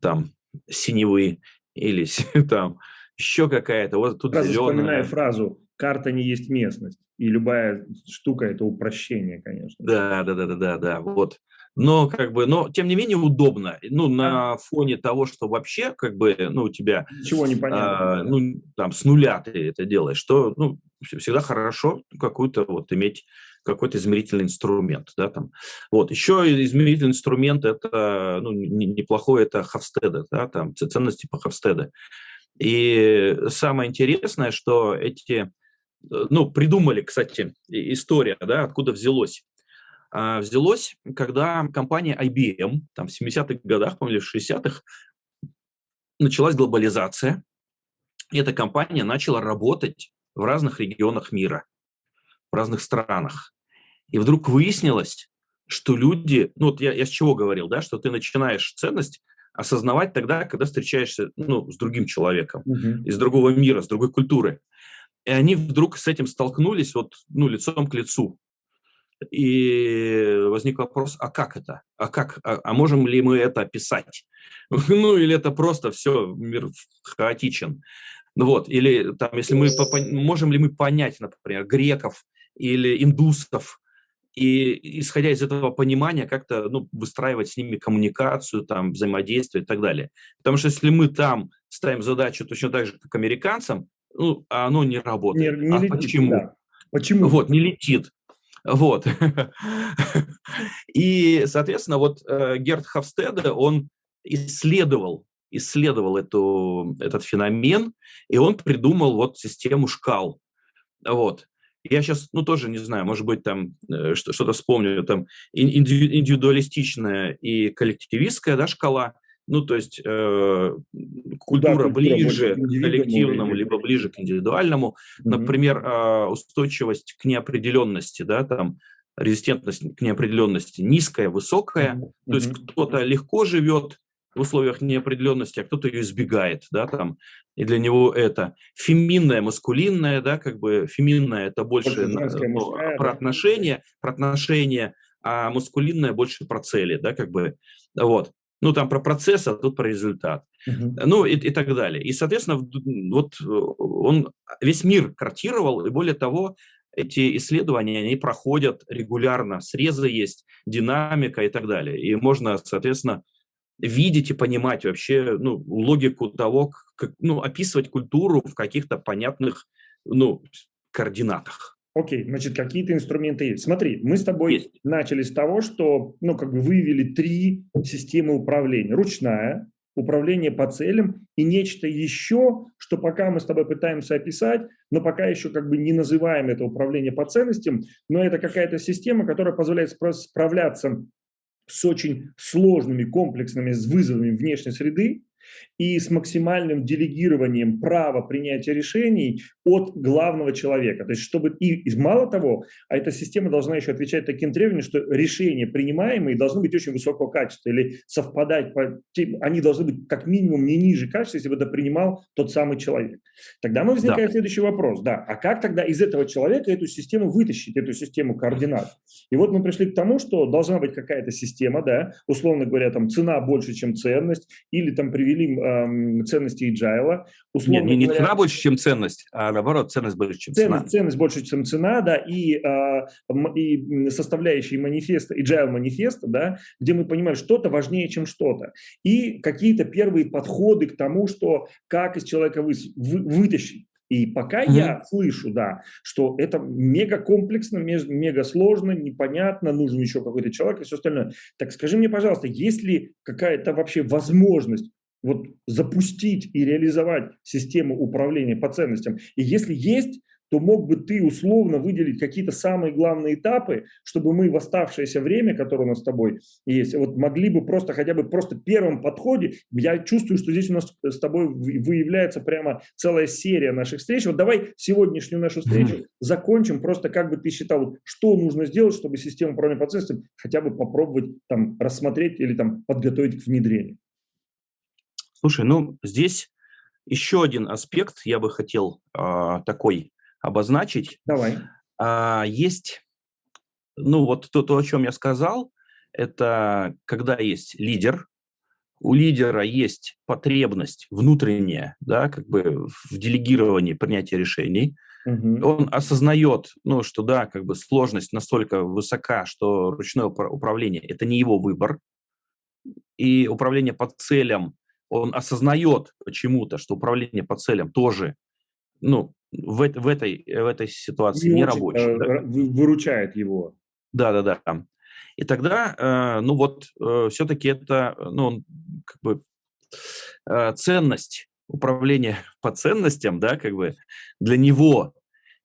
там, синевы или <laughs> там еще какая-то, вот тут Сразу зеленая. вспоминаю фразу «карта не есть местность», и любая штука – это упрощение, конечно. Да, да, да, да, да, да, вот но как бы, но тем не менее удобно. Ну, на фоне того, что вообще как бы, ну, у тебя... Ничего не понятно. А, ну, там, с нуля ты это делаешь, что, ну, всегда хорошо какую-то вот иметь какой-то измерительный инструмент, да, там. Вот, еще измерительный инструмент это, ну, неплохой, это Хавстеда, да, там, ценности по Хавстеда. И самое интересное, что эти, э, ну, придумали, кстати, история, да, откуда взялось. А, взялось, когда компания IBM, там в 70-х годах, по-моему, в 60-х, началась глобализация, и эта компания начала работать в разных регионах мира, в разных странах. И вдруг выяснилось, что люди, ну вот я, я с чего говорил, да, что ты начинаешь ценность осознавать тогда, когда встречаешься ну, с другим человеком, uh-huh. из другого мира, с другой культуры. И они вдруг с этим столкнулись вот, ну, лицом к лицу. И возник вопрос, а как это? А как? А, а можем ли мы это описать? <laughs> Ну, или это просто все, мир хаотичен. Ну вот, или там, если мы, можем ли мы понять, например, греков или индусов, и исходя из этого понимания как-то ну, выстраивать с ними коммуникацию, там, взаимодействие и так далее. Потому что если мы там ставим задачу точно так же, как американцам, ну, а оно не работает. Не, не а летит, почему? Да. Почему? Вот, не летит. Вот. И, соответственно, вот э, Герд Хавстеде, он исследовал, исследовал эту, этот феномен, и он придумал вот систему шкал. Вот. Я сейчас, ну, тоже не знаю, может быть, там э, что-то вспомню, там индивидуалистичная и коллективистская да, шкала – ну, то есть э, культура да, ближе к коллективному, либо ближе к индивидуальному. Mm-hmm. Например, э, устойчивость к неопределенности, да, там резистентность к неопределенности низкая, высокая. Mm-hmm. То есть кто-то легко живет в условиях неопределенности, а кто-то ее избегает, да, там, и для него это феминное, маскулинное, да, как бы феминное это больше ну, про отношения, про отношения, а маскулинное больше про цели, да, как бы, вот ну, там про процесс, а тут про результат. Uh-huh. Ну, и, и так далее. И, соответственно, вот э, он весь мир картировал, и более того, эти исследования, они проходят регулярно, срезы есть, динамика и так далее. И можно, соответственно, видеть и понимать вообще ну, логику того, как ну, описывать культуру в каких-то понятных ну, координатах. Окей, значит, какие-то инструменты есть. Смотри, мы с тобой есть. начали с того, что, ну, как бы выявили три системы управления. Ручная, управление по целям и нечто еще, что пока мы с тобой пытаемся описать, но пока еще как бы не называем это управление по ценностям, но это какая-то система, которая позволяет справляться с очень сложными, комплексными вызовами внешней среды, и с максимальным делегированием права принятия решений от главного человека. То есть, чтобы и, и мало того, а эта система должна еще отвечать таким требованиям, что решения принимаемые должны быть очень высокого качества или совпадать, по, они должны быть как минимум не ниже качества, если бы это принимал тот самый человек. Тогда мы возникает да. следующий вопрос, да, а как тогда из этого человека эту систему вытащить, эту систему координат? И вот мы пришли к тому, что должна быть какая-то система, да, условно говоря, там цена больше, чем ценность, или там привели э, ценности agile. Условно Нет, не, не говоря, цена больше, чем ценность, а наоборот, ценность больше, чем ценность, цена. Ценность больше, чем цена, да, и, э, и составляющие манифеста, agile манифеста, да, где мы понимаем, что-то важнее, чем что-то. И какие-то первые подходы к тому, что как из человека вы, вы, вытащить. И пока mm-hmm. я слышу, да, что это мега комплексно, мега сложно, непонятно, нужен еще какой-то человек и все остальное. Так скажи мне, пожалуйста, есть ли какая-то вообще возможность вот запустить и реализовать систему управления по ценностям? И если есть, то мог бы ты условно выделить какие-то самые главные этапы, чтобы мы в оставшееся время, которое у нас с тобой есть, вот могли бы просто хотя бы просто первом подходе, я чувствую, что здесь у нас с тобой выявляется прямо целая серия наших встреч. Вот давай сегодняшнюю нашу встречу закончим, просто как бы ты считал, что нужно сделать, чтобы систему управления по ценностям хотя бы попробовать там рассмотреть или там подготовить к внедрению. Слушай, ну здесь еще один аспект я бы хотел э, такой обозначить. Давай. Э, есть, ну вот то, то, о чем я сказал, это когда есть лидер, у лидера есть потребность внутренняя, да, как бы в делегировании принятия решений. Угу. Он осознает, ну, что да, как бы сложность настолько высока, что ручное управление это не его выбор, и управление по целям он осознает почему-то, что управление по целям тоже, ну, в, в, этой, в этой ситуации не, рабочее. Э, да. Выручает его. Да, да, да. И тогда, э, ну вот, э, все-таки это, ну, как бы ценность управления <laughs> по ценностям, да, как бы для него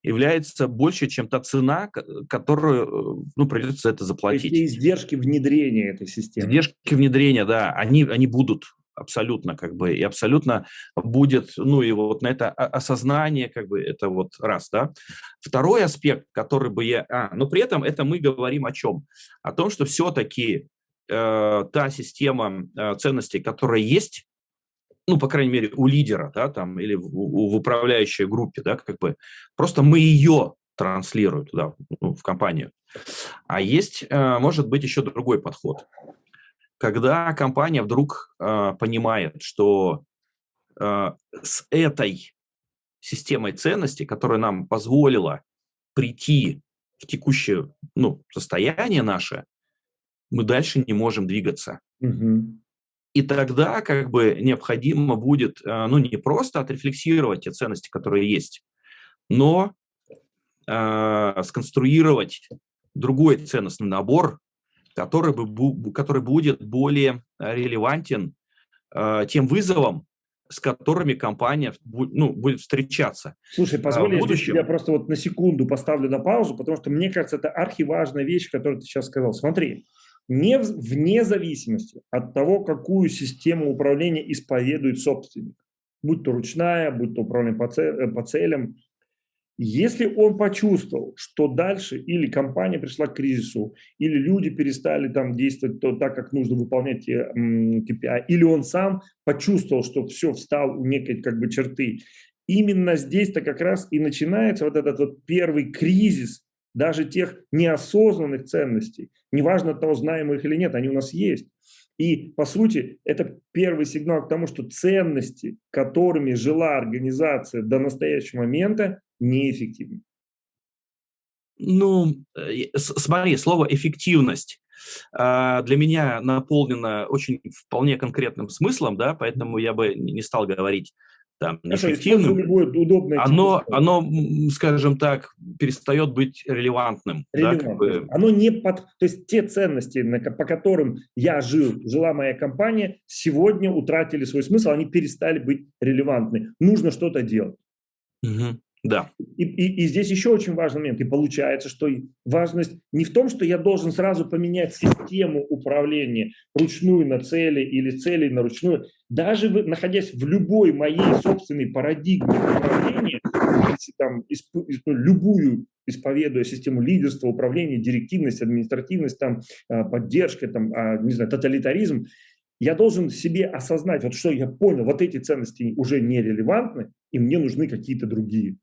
является больше, чем та цена, которую, ну, придется это заплатить. То есть издержки внедрения этой системы. Издержки внедрения, да, они, они будут абсолютно как бы, и абсолютно будет, ну и вот на это осознание как бы, это вот раз, да. Второй аспект, который бы я, а, но при этом это мы говорим о чем? О том, что все-таки э, та система э, ценностей, которая есть, ну, по крайней мере, у лидера, да, там, или в, в управляющей группе, да, как бы, просто мы ее транслируем туда, ну, в компанию. А есть, э, может быть, еще другой подход когда компания вдруг э, понимает, что э, с этой системой ценностей, которая нам позволила прийти в текущее ну, состояние наше, мы дальше не можем двигаться. Угу. И тогда как бы необходимо будет, э, ну, не просто отрефлексировать те ценности, которые есть, но э, сконструировать другой ценностный набор, который, бы, который будет более э, релевантен э, тем вызовам, с которыми компания ну, будет встречаться. Слушай, позволь, я тебя просто вот на секунду поставлю на паузу, потому что мне кажется, это архиважная вещь, которую ты сейчас сказал. Смотри, не, вне зависимости от того, какую систему управления исповедует собственник, будь то ручная, будь то управление по, цель, по целям, если он почувствовал, что дальше или компания пришла к кризису, или люди перестали там действовать то, так, как нужно выполнять KPI, или он сам почувствовал, что все встал у некой как бы черты, именно здесь-то как раз и начинается вот этот вот первый кризис даже тех неосознанных ценностей. Неважно того, знаем мы их или нет, они у нас есть. И, по сути, это первый сигнал к тому, что ценности, которыми жила организация до настоящего момента, неэффективны. Ну, э, смотри, слово «эффективность» а, для меня наполнено очень вполне конкретным смыслом, да, поэтому я бы не стал говорить там, неэффективным, оно, оно, скажем так, перестает быть релевантным. Да, как бы. Оно не под... То есть те ценности, по которым я жил, жила моя компания, сегодня утратили свой смысл, они перестали быть релевантны. Нужно что-то делать. Угу. Да. И, и, и здесь еще очень важный момент. И получается, что важность не в том, что я должен сразу поменять систему управления ручную на цели или цели на ручную. Даже вы, находясь в любой моей собственной парадигме управления, там, исп, ну, любую исповедуя систему лидерства, управления, директивность, административность, там, а, поддержка, там, а, не знаю, тоталитаризм, я должен себе осознать, вот что я понял, вот эти ценности уже нерелевантны, и мне нужны какие-то другие.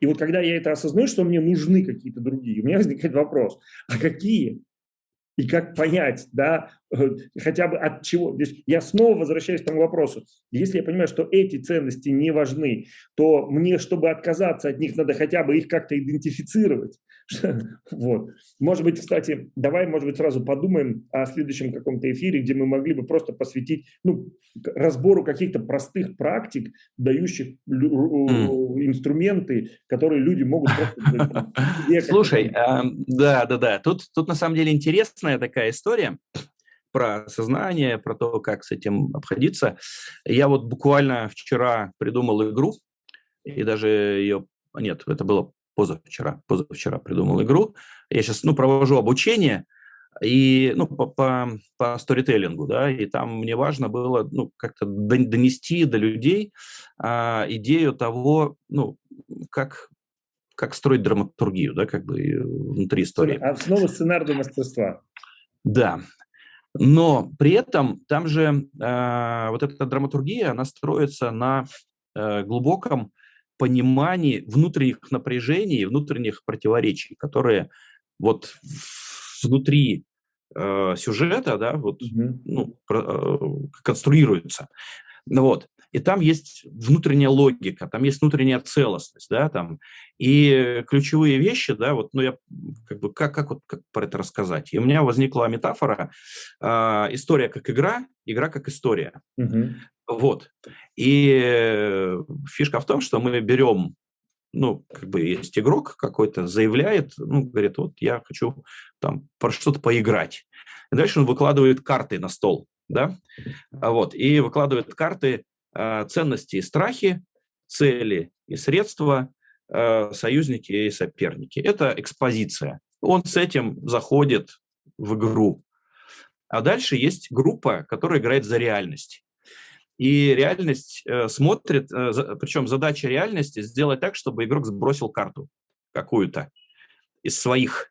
И вот когда я это осознаю, что мне нужны какие-то другие, у меня возникает вопрос, а какие? И как понять, да, э, хотя бы от чего. То есть я снова возвращаюсь к тому вопросу. Если я понимаю, что эти ценности не важны, то мне, чтобы отказаться от них, надо хотя бы их как-то идентифицировать. <laughs> Вот. Может быть, кстати, давай, может быть, сразу подумаем о следующем каком-то эфире, где мы могли бы просто посвятить ну, разбору каких-то простых практик, дающих инструменты, которые люди могут просто... <laughs> Слушай, да, да, да. Тут, тут на самом деле интересная такая история про сознание, про то, как с этим обходиться. Я вот буквально вчера придумал игру, и даже ее... Нет, это было позавчера, позавчера придумал игру. Я сейчас, ну, провожу обучение, и, ну, по, по, по сторителлингу, да, и там мне важно было, ну, как-то донести до людей а, идею того, ну, как, как строить драматургию, да, как бы внутри истории. Основа сценарного мастерства. Да, но при этом там же э, вот эта драматургия, она строится на э, глубоком понимании внутренних напряжений, внутренних противоречий, которые вот внутри э, сюжета, да, вот, mm-hmm. ну, про, э, конструируются. Ну вот. И там есть внутренняя логика, там есть внутренняя целостность, да, там. И ключевые вещи, да, вот, ну, я как бы, как, как вот как про это рассказать? И у меня возникла метафора, э, история как игра, игра как история. Угу. Вот. И фишка в том, что мы берем, ну, как бы есть игрок какой-то, заявляет, ну, говорит, вот я хочу там про что-то поиграть. И дальше он выкладывает карты на стол, да, вот, и выкладывает карты ценности и страхи, цели и средства, э, союзники и соперники. Это экспозиция. Он с этим заходит в игру. А дальше есть группа, которая играет за реальность. И реальность э, смотрит, э, причем задача реальности сделать так, чтобы игрок сбросил карту какую-то из своих.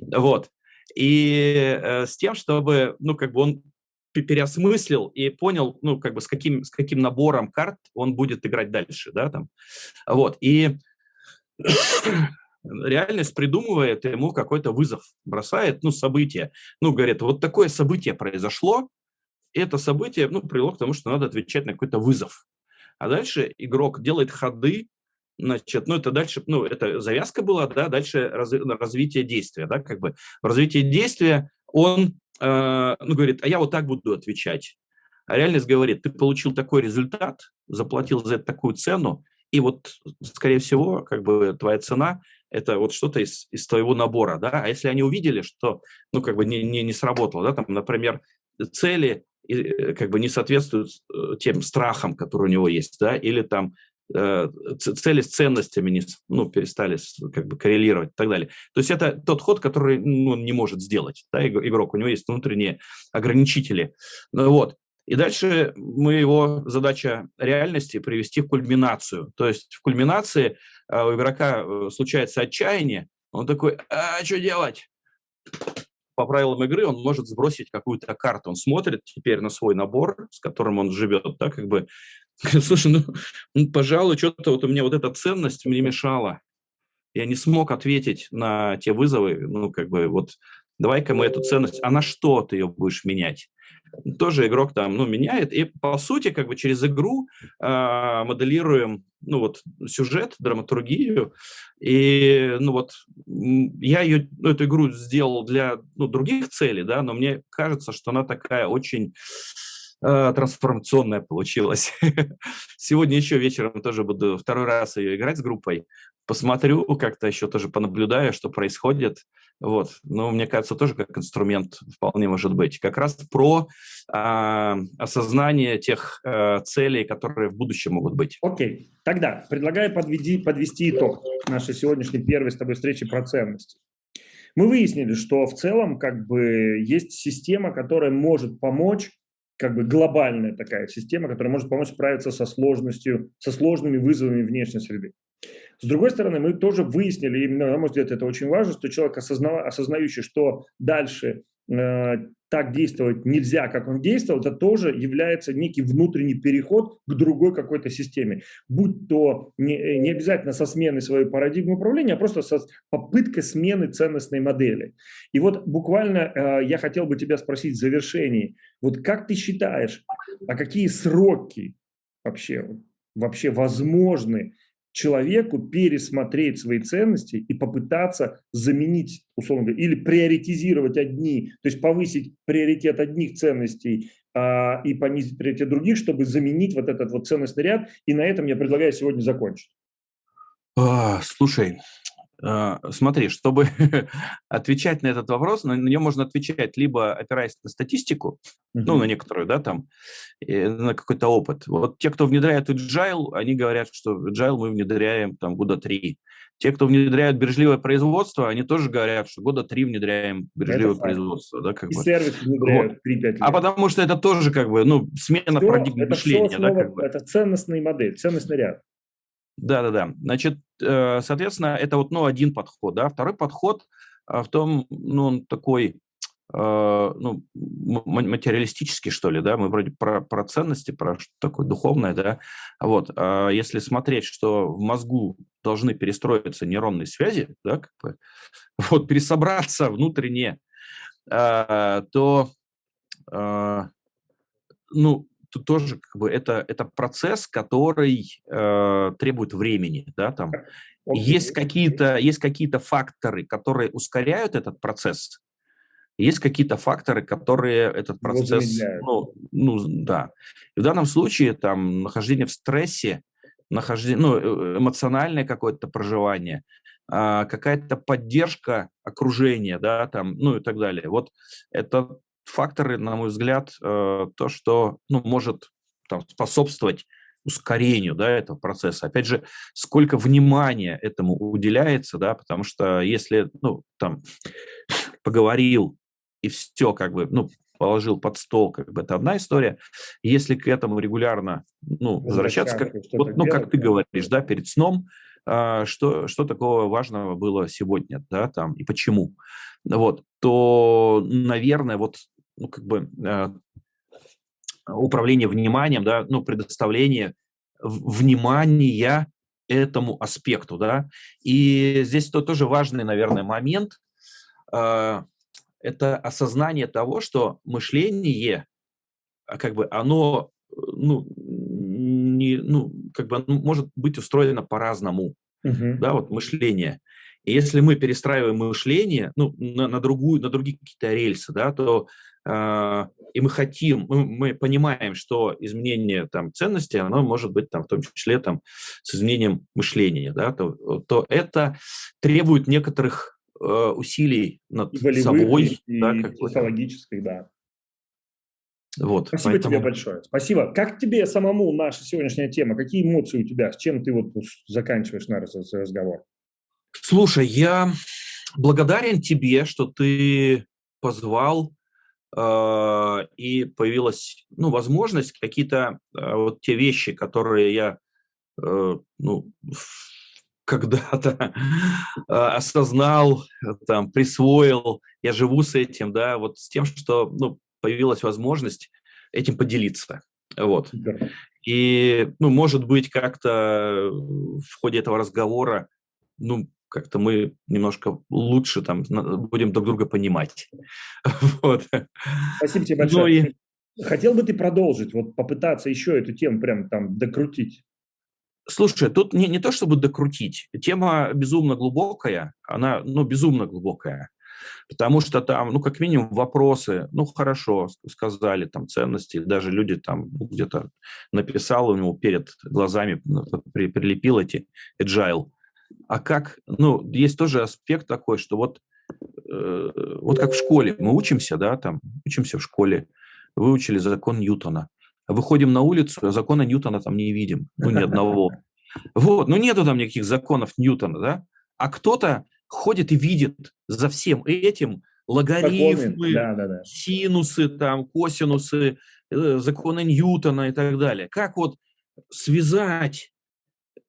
Вот. И э, с тем, чтобы, ну, как бы он переосмыслил и понял, ну, как бы с каким, с каким набором карт он будет играть дальше, да, там. Вот. И <coughs> реальность придумывает ему какой-то вызов, бросает, ну, событие. Ну, говорит, вот такое событие произошло, это событие ну, привело к тому, что надо отвечать на какой-то вызов. А дальше игрок делает ходы, значит, ну это дальше, ну это завязка была, да, дальше раз, развитие действия, да, как бы в развитии действия он, э, ну говорит, а я вот так буду отвечать. А реальность говорит, ты получил такой результат, заплатил за это такую цену, и вот, скорее всего, как бы твоя цена – это вот что-то из, из твоего набора, да, а если они увидели, что, ну, как бы не, не, не сработало, да, там, например, цели Э, как бы не соответствуют э, тем страхам, которые у него есть, да, или там цели с ценностями не, ну, перестали как бы коррелировать и так далее. То есть это тот ход, который ну, он не может сделать, да, игрок, у него есть внутренние ограничители. Ну, вот. И дальше мы его задача реальности привести в кульминацию. То есть в кульминации у игрока случается отчаяние, он такой, а что делать? по правилам игры он может сбросить какую-то карту. Он смотрит теперь на свой набор, с которым он живет, да, как бы, слушай, ну, ну пожалуй, что-то вот у меня вот эта ценность мне мешала. Я не смог ответить на те вызовы, ну, как бы, вот, давай-ка мы эту ценность, а на что ты ее будешь менять? тоже игрок там, ну, меняет. И, по сути, как бы через игру э, моделируем, ну, вот, сюжет, драматургию. И, ну, вот, я ее, ну, эту игру сделал для, ну, других целей, да, но мне кажется, что она такая очень э, трансформационная получилась. <laughs> Сегодня еще вечером тоже буду второй раз ее играть с группой. Посмотрю, как-то еще тоже понаблюдаю, что происходит. Вот. Но мне кажется, тоже как инструмент вполне может быть. Как раз про э, осознание тех э, целей, которые в будущем могут быть. Окей. Тогда предлагаю подведи, подвести итог нашей сегодняшней первой с тобой встречи про ценности. Мы выяснили, что в целом как бы есть система, которая может помочь как бы глобальная такая система, которая может помочь справиться со сложностью, со сложными вызовами внешней среды. С другой стороны, мы тоже выяснили, и, на мой взгляд, это очень важно, что человек, осозна, осознающий, что дальше э, так действовать нельзя, как он действовал, это тоже является некий внутренний переход к другой какой-то системе. Будь то не, не обязательно со сменой своей парадигмы управления, а просто со попыткой смены ценностной модели. И вот буквально э, я хотел бы тебя спросить в завершении, вот как ты считаешь, а какие сроки вообще, вообще возможны человеку пересмотреть свои ценности и попытаться заменить, условно говоря, или приоритизировать одни, то есть повысить приоритет одних ценностей а, и понизить приоритет других, чтобы заменить вот этот вот ценностный ряд. И на этом я предлагаю сегодня закончить. А, слушай, смотри, чтобы <laughs> отвечать на этот вопрос, на нее можно отвечать либо опираясь на статистику, mm-hmm. ну, на некоторую, да, там, на какой-то опыт. Вот те, кто внедряет agile, они говорят, что agile мы внедряем там года три. Те, кто внедряют бережливое производство, они тоже говорят, что года три внедряем бережливое это производство. Да, как и бы. сервис внедряют вот. 3-5 лет. А потому что это тоже как бы, ну, смена все, парадигмы это мышления. Основа, да, как бы. Это ценностная модель, ценностный ряд. Да-да-да. Значит, э, соответственно, это вот, ну, один подход, да. Второй подход а, в том, ну, он такой, э, ну, материалистический, что ли, да, мы вроде про, про ценности, про что такое духовное, да, вот, а если смотреть, что в мозгу должны перестроиться нейронные связи, да, как бы, <laughs> вот, пересобраться внутренне, а, то, ну, тут тоже как бы это, это процесс, который э, требует времени, да, там. Есть какие-то есть какие-то факторы, которые ускоряют этот процесс, есть какие-то факторы, которые этот процесс, ну, ну, да. И в данном случае там нахождение в стрессе, нахождение, ну, э, эмоциональное какое-то проживание, а, какая-то поддержка окружения, да, там, ну и так далее. Вот это факторы, на мой взгляд, э, то, что ну, может там, способствовать ускорению да, этого процесса. Опять же, сколько внимания этому уделяется, да, потому что если, ну, там, <laughs> поговорил и все, как бы, ну, положил под стол, как бы, это одна история. Если к этому регулярно, ну, возвращаться, как, вот, ну, как ты говоришь, да, перед сном, а, что, что такого важного было сегодня, да, там, и почему, вот, то, наверное, вот ну, как бы э, управление вниманием, да, ну, предоставление внимания этому аспекту, да. И здесь то, тоже важный, наверное, момент э, – это осознание того, что мышление, а, как бы, оно, ну, не, ну, как бы, может быть устроено по-разному, uh-huh. да, вот мышление. И если мы перестраиваем мышление, ну, на, на другую, на другие какие-то рельсы, да, то и мы хотим, мы, мы понимаем, что изменение там, ценностей, оно может быть там, в том числе там, с изменением мышления, да, то, то это требует некоторых э, усилий над волевых, собой. И, да, психологических, да. Вот, Спасибо поэтому... тебе большое. Спасибо. Как тебе самому наша сегодняшняя тема? Какие эмоции у тебя? С чем ты вот заканчиваешь наш разговор? Слушай, я благодарен тебе, что ты позвал а, и появилась ну, возможность какие-то а, вот те вещи, которые я э, ну, когда-то <laughs> а, осознал, там, присвоил, я живу с этим, да, вот с тем, что ну, появилась возможность этим поделиться. Вот. И, ну, может быть, как-то в ходе этого разговора, ну, как-то мы немножко лучше там будем друг друга понимать. <laughs> Вот. Спасибо тебе большое. Ну, и... Хотел бы ты продолжить, вот попытаться еще эту тему прям там докрутить? Слушай, тут не, не то чтобы докрутить. Тема безумно глубокая, она, ну, безумно глубокая. Потому что там, ну, как минимум, вопросы, ну, хорошо, сказали, там, ценности, даже люди там ну, где-то написал у него перед глазами, при, прилепил эти agile. А как, ну, есть тоже аспект такой, что вот, э, вот как в школе, мы учимся, да, там, учимся в школе, выучили закон Ньютона, выходим на улицу, а закона Ньютона там не видим, ну, ни одного. <laughs> Вот, ну, нету там никаких законов Ньютона, да, а кто-то ходит и видит за всем этим логарифмы, да, да, да. синусы, там, косинусы, э, законы Ньютона и так далее. Как вот связать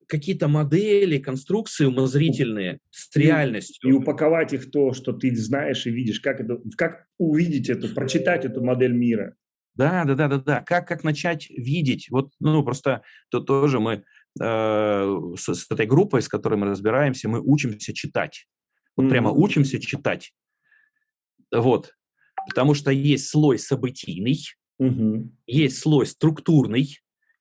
какие-то модели, конструкции умозрительные с реальностью. И упаковать их то, что ты знаешь и видишь, как, это, как увидеть эту, прочитать эту модель мира. Да, да, да, да, да. Как, как начать видеть? Вот, ну, просто то тоже мы э, с, с этой группой, с которой мы разбираемся, мы учимся читать. Вот mm-hmm. прямо учимся читать. Вот. Потому что есть слой событийный, mm-hmm. есть слой структурный,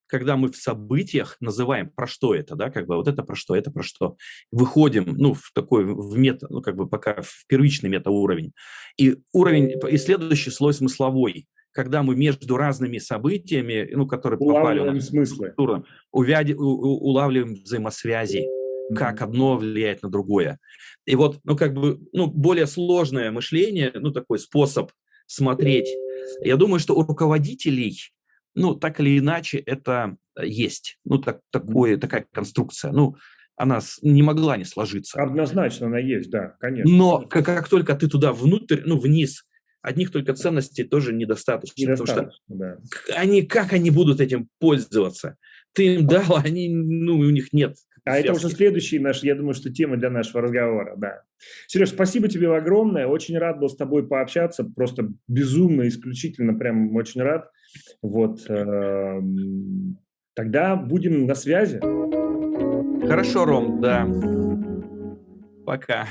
когда мы в событиях называем, про что это, да, как бы вот это про что, это про что, выходим, ну, в такой, в мета, ну, как бы пока в первичный метауровень. И уровень, и следующий слой смысловой, когда мы между разными событиями, ну, которые попали в смыслы. структуру, увяди, у, у, улавливаем взаимосвязи, как одно влияет на другое. И вот, ну, как бы, ну, более сложное мышление, ну, такой способ смотреть. Я думаю, что у руководителей, ну, так или иначе, это есть. Ну, так, такое, такая конструкция. Ну, она не могла не сложиться. Однозначно она есть, да, конечно. Но как, как только ты туда внутрь, ну, вниз одних только ценностей тоже недостаточно. Недостаточно, потому что да. они, как они будут этим пользоваться? Ты им дал, они, ну, у них нет. А это уже следующий наш, я думаю, что тема для нашего разговора, да. Сереж, спасибо тебе огромное, очень рад был с тобой пообщаться, просто безумно, исключительно, прям очень рад. Вот, эм, тогда будем на связи. Хорошо, Ром, да. Пока.